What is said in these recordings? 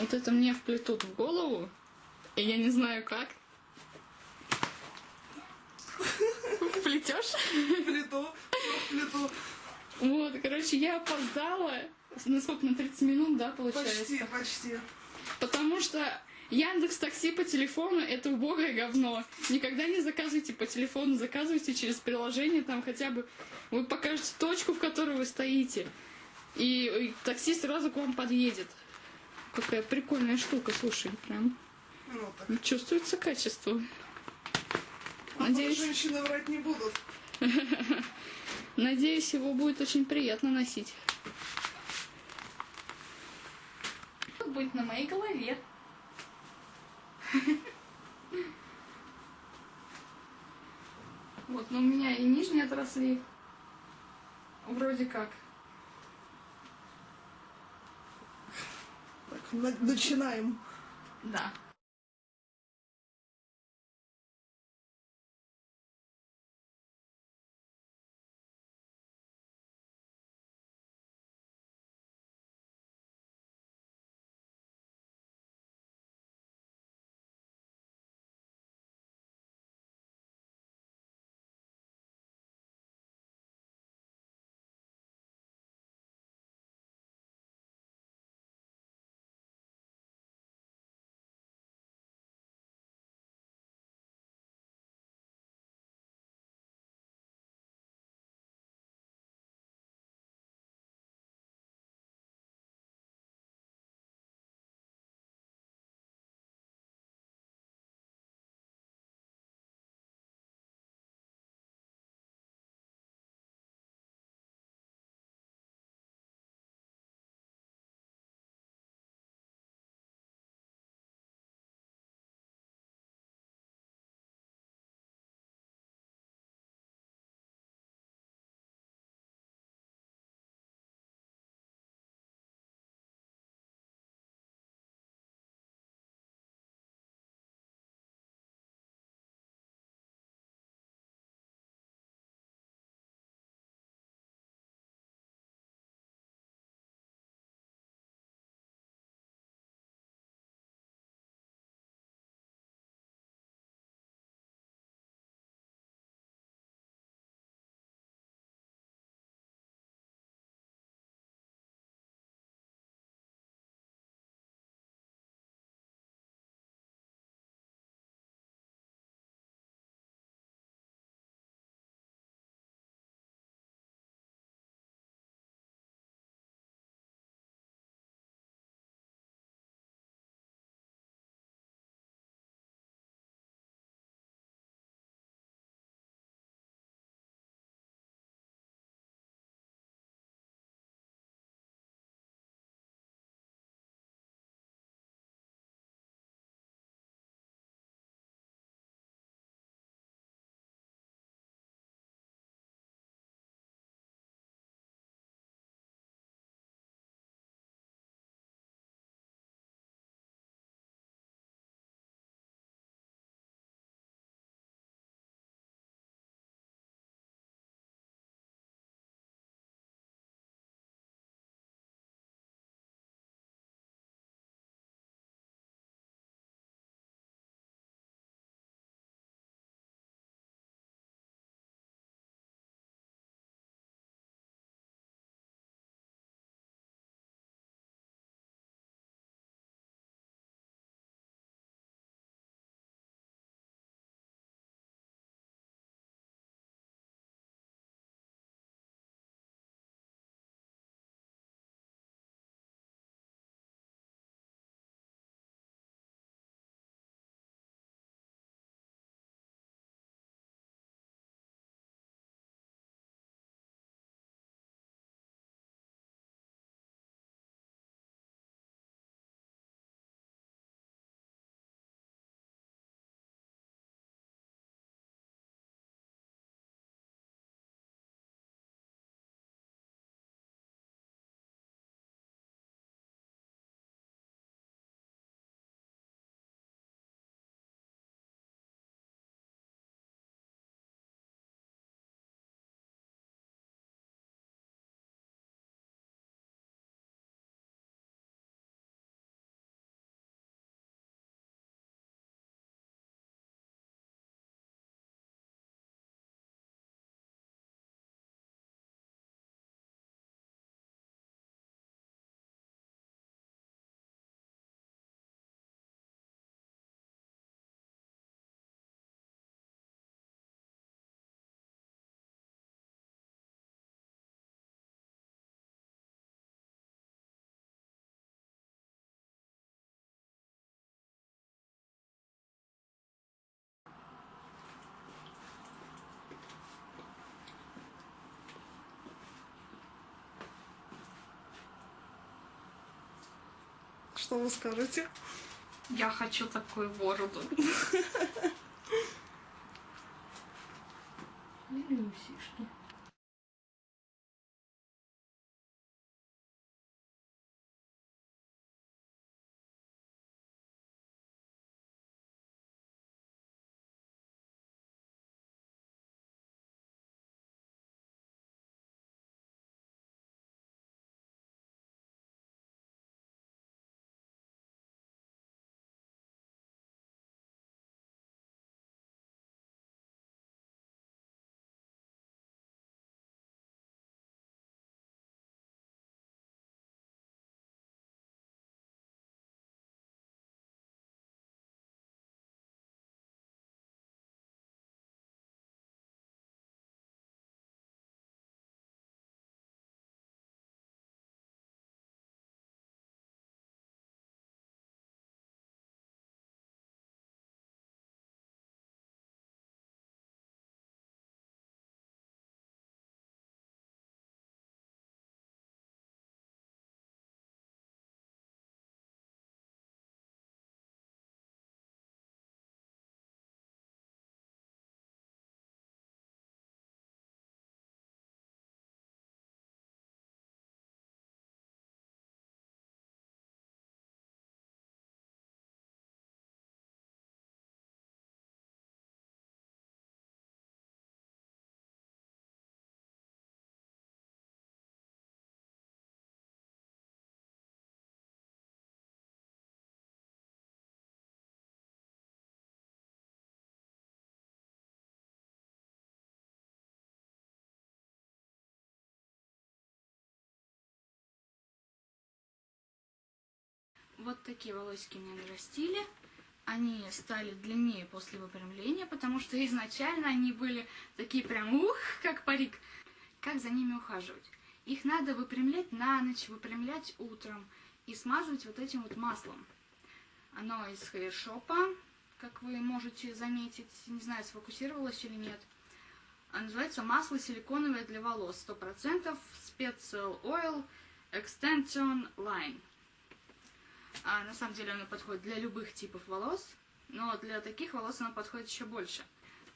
Вот это мне вплетут в голову, и я не знаю как. Вплетешь? Плиту, плиту. Вот, короче, я опоздала. На сколько? На 30 минут, да, получается? Почти, почти. Потому что Яндекс Такси по телефону это убогое говно. Никогда не заказывайте по телефону, заказывайте через приложение, там хотя бы вы покажете точку, в которой вы стоите. И, и такси сразу к вам подъедет. Какая прикольная штука, слушай, прям Ну, так. чувствуется качество. А Надеюсь, женщины врать не будут. надеюсь, его будет очень приятно носить. Будет на моей голове. Вот, но у меня и нижние отросли. Вроде как. Так, на- начинаем. Да. Что вы скажете? Я хочу такую бороду. Или усишки. Вот такие волосики мне нарастили. Они стали длиннее после выпрямления, потому что изначально они были такие прям ух, как парик. Как за ними ухаживать? Их надо выпрямлять на ночь, выпрямлять утром и смазывать вот этим вот маслом. Оно из хейршопа, как вы можете заметить, не знаю, сфокусировалось или нет. А называется масло силиконовое для волос, 100% Special Oil Extension Line. А на самом деле оно подходит для любых типов волос, но для таких волос оно подходит еще больше.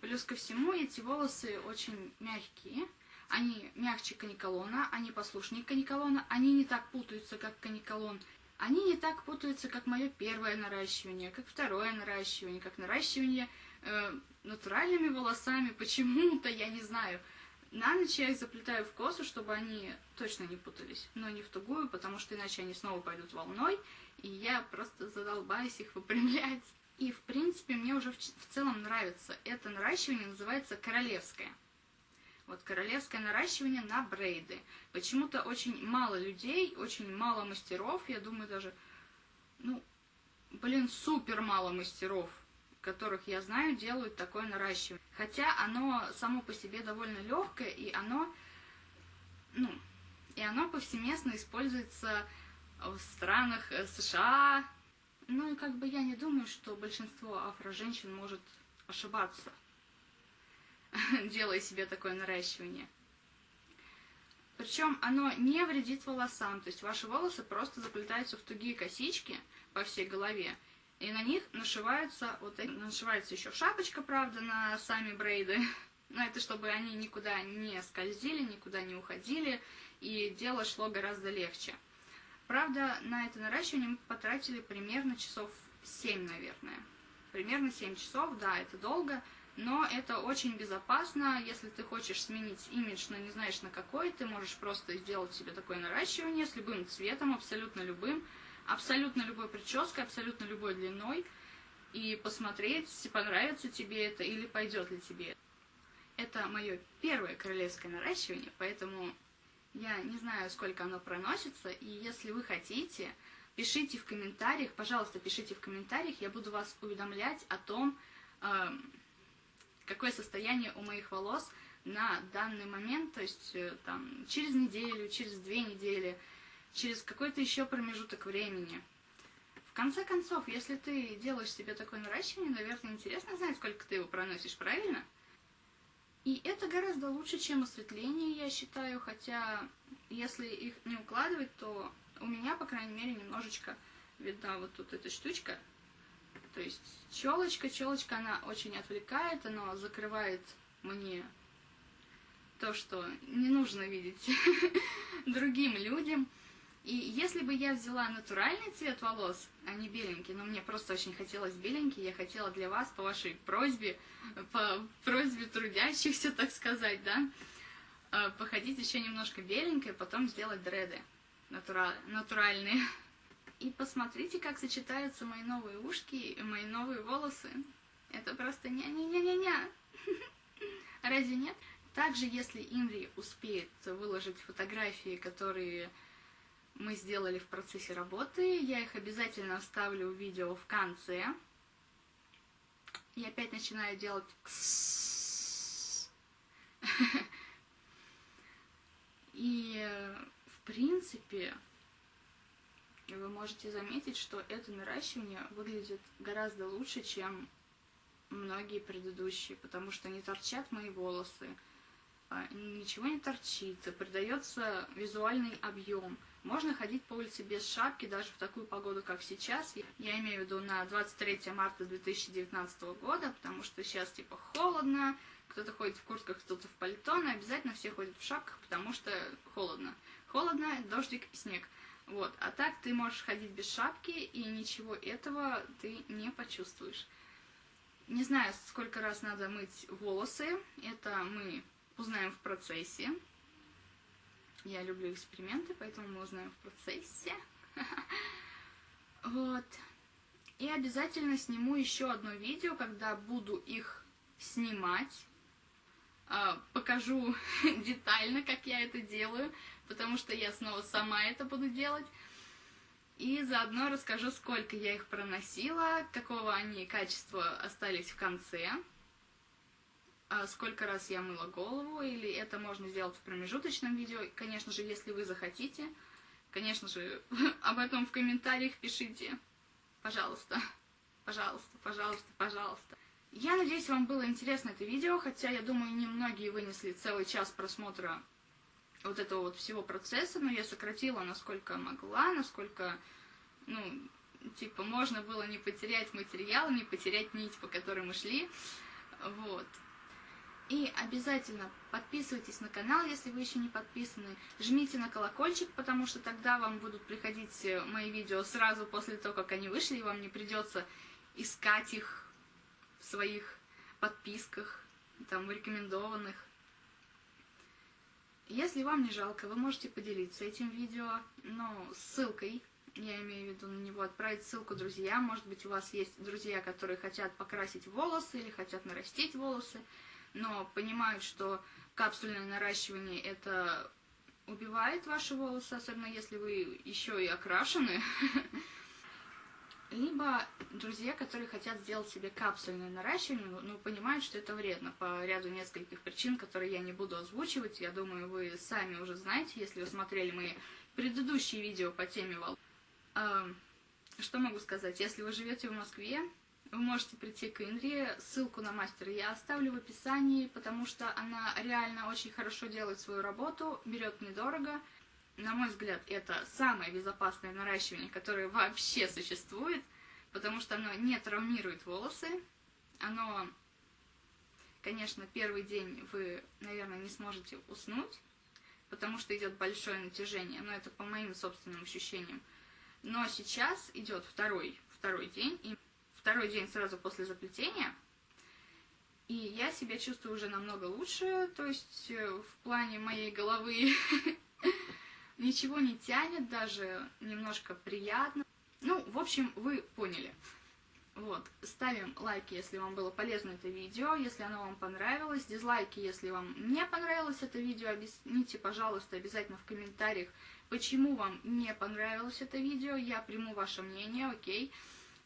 Плюс ко всему, эти волосы очень мягкие, они мягче каниколона, они послушнее каниколона, они не так путаются, как каниколон, они не так путаются, как мое первое наращивание, как второе наращивание, как наращивание э, натуральными волосами, почему-то, я не знаю. На ночь я их заплетаю в косу, чтобы они точно не путались, но не в тугую, потому что иначе они снова пойдут волной, и я просто задолбаюсь их выпрямлять. И, в принципе, мне уже в, в целом нравится. Это наращивание называется королевское. Вот королевское наращивание на брейды. Почему-то очень мало людей, очень мало мастеров, я думаю даже, ну, блин, супер мало мастеров, которых я знаю, делают такое наращивание. Хотя оно само по себе довольно легкое, и оно, ну, и оно повсеместно используется в странах э, США. Ну как бы я не думаю, что большинство афро-женщин может ошибаться, делая себе такое наращивание. Причем оно не вредит волосам, то есть ваши волосы просто заплетаются в тугие косички по всей голове, и на них нашиваются, вот нашивается еще шапочка, правда, на сами брейды, но это чтобы они никуда не скользили, никуда не уходили, и дело шло гораздо легче. Правда, на это наращивание мы потратили примерно часов 7, наверное. Примерно 7 часов, да, это долго, но это очень безопасно. Если ты хочешь сменить имидж, но не знаешь на какой, ты можешь просто сделать себе такое наращивание с любым цветом, абсолютно любым, абсолютно любой прической, абсолютно любой длиной, и посмотреть, понравится тебе это или пойдет ли тебе. Это мое первое королевское наращивание, поэтому я не знаю, сколько оно проносится, и если вы хотите, пишите в комментариях, пожалуйста, пишите в комментариях, я буду вас уведомлять о том, э, какое состояние у моих волос на данный момент, то есть э, там через неделю, через две недели, через какой-то еще промежуток времени. В конце концов, если ты делаешь себе такое наращивание, наверное, интересно знать, сколько ты его проносишь, правильно? И это гораздо лучше, чем осветление, я считаю, хотя если их не укладывать, то у меня, по крайней мере, немножечко видна вот тут эта штучка. То есть челочка, челочка, она очень отвлекает, она закрывает мне то, что не нужно видеть другим людям. И если бы я взяла натуральный цвет волос, а не беленький, но мне просто очень хотелось беленький, я хотела для вас по вашей просьбе, по просьбе трудящихся, так сказать, да, а, походить еще немножко беленькой, потом сделать дреды натура... натуральные. И посмотрите, как сочетаются мои новые ушки и мои новые волосы. Это просто ня-ня-ня-ня-ня. Разве нет? Также, если Инри успеет выложить фотографии, которые мы сделали в процессе работы. Я их обязательно вставлю в видео в конце. И опять начинаю делать И, в принципе, вы можете заметить, что это наращивание выглядит гораздо лучше, чем многие предыдущие, потому что не торчат мои волосы, а, ничего не торчит, придается визуальный объем. Можно ходить по улице без шапки даже в такую погоду, как сейчас. Я имею в виду на 23 марта 2019 года, потому что сейчас типа холодно, кто-то ходит в куртках, кто-то в пальто, но обязательно все ходят в шапках, потому что холодно. Холодно, дождик и снег. Вот. А так ты можешь ходить без шапки, и ничего этого ты не почувствуешь. Не знаю, сколько раз надо мыть волосы. Это мы узнаем в процессе. Я люблю эксперименты, поэтому мы узнаем в процессе. Вот. И обязательно сниму еще одно видео, когда буду их снимать. А, покажу детально, как я это делаю, потому что я снова сама это буду делать. И заодно расскажу, сколько я их проносила, какого они качества остались в конце сколько раз я мыла голову, или это можно сделать в промежуточном видео. Конечно же, если вы захотите, конечно же, об этом в комментариях пишите. Пожалуйста, пожалуйста, пожалуйста, пожалуйста. Я надеюсь, вам было интересно это видео, хотя, я думаю, немногие вынесли целый час просмотра вот этого вот всего процесса, но я сократила, насколько могла, насколько, ну, типа, можно было не потерять материал, не потерять нить, по которой мы шли, вот. И обязательно подписывайтесь на канал, если вы еще не подписаны. Жмите на колокольчик, потому что тогда вам будут приходить э, мои видео сразу после того, как они вышли, и вам не придется искать их в своих подписках, там, рекомендованных. Если вам не жалко, вы можете поделиться этим видео, но ссылкой, я имею в виду на него, отправить ссылку друзьям. Может быть, у вас есть друзья, которые хотят покрасить волосы или хотят нарастить волосы но понимают, что капсульное наращивание это убивает ваши волосы, особенно если вы еще и окрашены. Либо друзья, которые хотят сделать себе капсульное наращивание, но понимают, что это вредно по ряду нескольких причин, которые я не буду озвучивать. Я думаю, вы сами уже знаете, если вы смотрели мои предыдущие видео по теме волос. Что могу сказать? Если вы живете в Москве, вы можете прийти к Инре. Ссылку на мастера я оставлю в описании, потому что она реально очень хорошо делает свою работу, берет недорого. На мой взгляд, это самое безопасное наращивание, которое вообще существует, потому что оно не травмирует волосы. Оно, конечно, первый день вы, наверное, не сможете уснуть, потому что идет большое натяжение, но это по моим собственным ощущениям. Но сейчас идет второй, второй день, и второй день сразу после заплетения. И я себя чувствую уже намного лучше, то есть э, в плане моей головы ничего не тянет, даже немножко приятно. Ну, в общем, вы поняли. Вот, ставим лайки, если вам было полезно это видео, если оно вам понравилось, дизлайки, если вам не понравилось это видео, объясните, пожалуйста, обязательно в комментариях, почему вам не понравилось это видео, я приму ваше мнение, окей.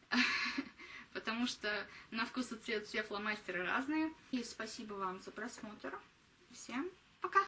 потому что на вкус и цвет все фломастеры разные. И спасибо вам за просмотр. Всем